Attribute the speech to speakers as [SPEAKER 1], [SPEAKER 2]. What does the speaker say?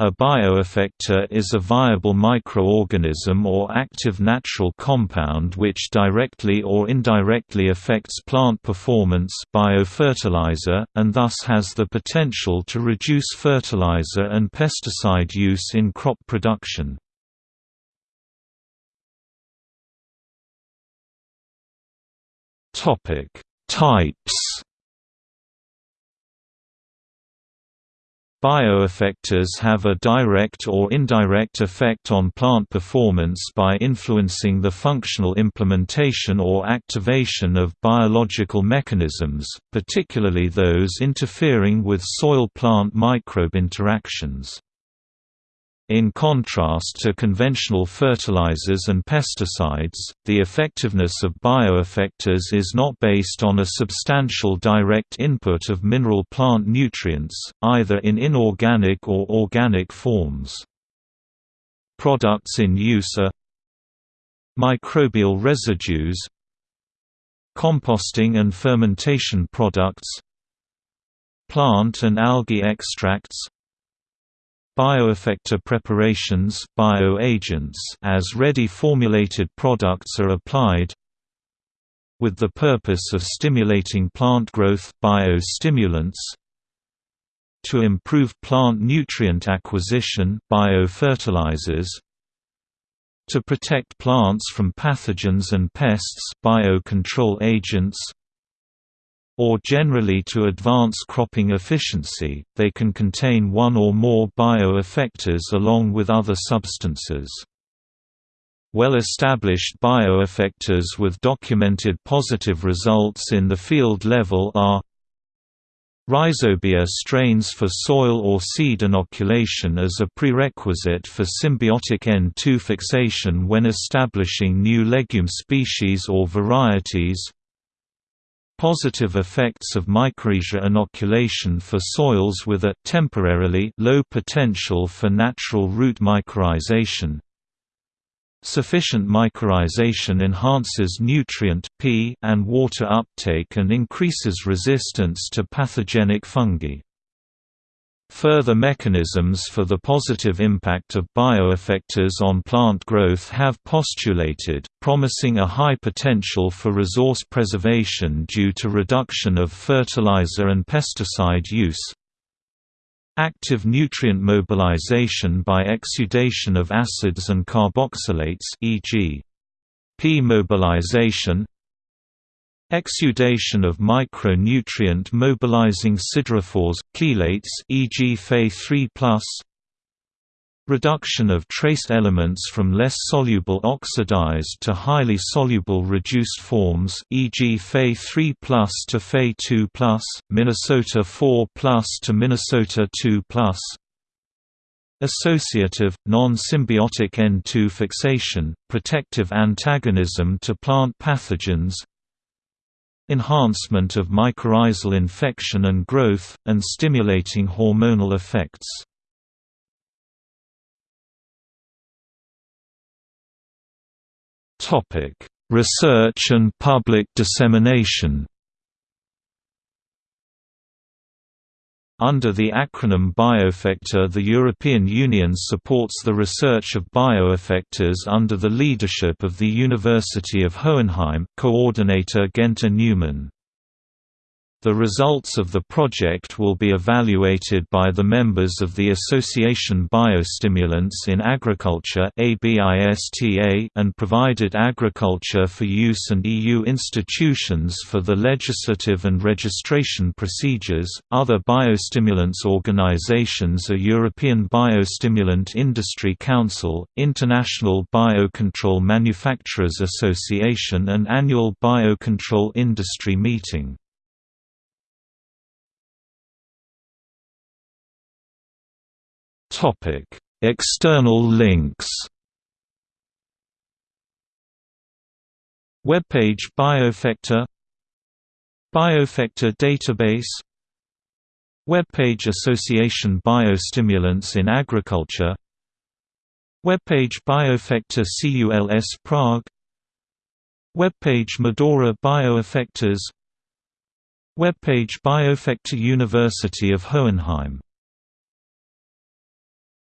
[SPEAKER 1] A bioeffector is a viable microorganism or active natural compound which directly or indirectly affects plant performance biofertilizer, and thus has the potential to reduce fertilizer and pesticide use in crop production. Types Bioeffectors have a direct or indirect effect on plant performance by influencing the functional implementation or activation of biological mechanisms, particularly those interfering with soil-plant microbe interactions. In contrast to conventional fertilizers and pesticides, the effectiveness of bioeffectors is not based on a substantial direct input of mineral plant nutrients, either in inorganic or organic forms. Products in use are microbial residues composting and fermentation products plant and algae extracts Bioeffector preparations bioagents as ready formulated products are applied with the purpose of stimulating plant growth biostimulants to improve plant nutrient acquisition biofertilizers to protect plants from pathogens and pests biocontrol agents or generally to advance cropping efficiency, they can contain one or more bioeffectors along with other substances. Well-established bioeffectors with documented positive results in the field level are Rhizobia strains for soil or seed inoculation as a prerequisite for symbiotic N2 fixation when establishing new legume species or varieties Positive effects of mycorrhiza inoculation for soils with a temporarily low potential for natural root mycorrhization. Sufficient mycorrhization enhances nutrient P and water uptake and increases resistance to pathogenic fungi. Further mechanisms for the positive impact of bioeffectors on plant growth have postulated, promising a high potential for resource preservation due to reduction of fertilizer and pesticide use. Active nutrient mobilization by exudation of acids and carboxylates e.g. P mobilization Exudation of micronutrient mobilizing siderophores, chelates e.g. Fe3+, Reduction of trace elements from less soluble oxidized to highly soluble reduced forms e.g. Fe3 to Fe2 Minnesota 4 to Minnesota 2 Associative, non-symbiotic N2 fixation, protective antagonism to plant pathogens enhancement of mycorrhizal infection and growth, and stimulating hormonal effects. Research and public dissemination Under the acronym Bioeffector the European Union supports the research of bioeffectors under the leadership of the University of Hohenheim coordinator Günter Neumann. The results of the project will be evaluated by the members of the Association Biostimulants in Agriculture and provided Agriculture for Use and EU institutions for the legislative and registration procedures. Other biostimulants organizations are European Biostimulant Industry Council, International Biocontrol Manufacturers Association, and Annual Biocontrol Industry Meeting. External links. Webpage Bioeffector Bioeffector database Webpage Association Biostimulants in Agriculture Webpage Bioeffector CULS Prague Webpage Medora Bioeffectors Webpage Bioeffector University of Hohenheim